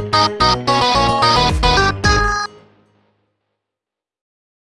Bye.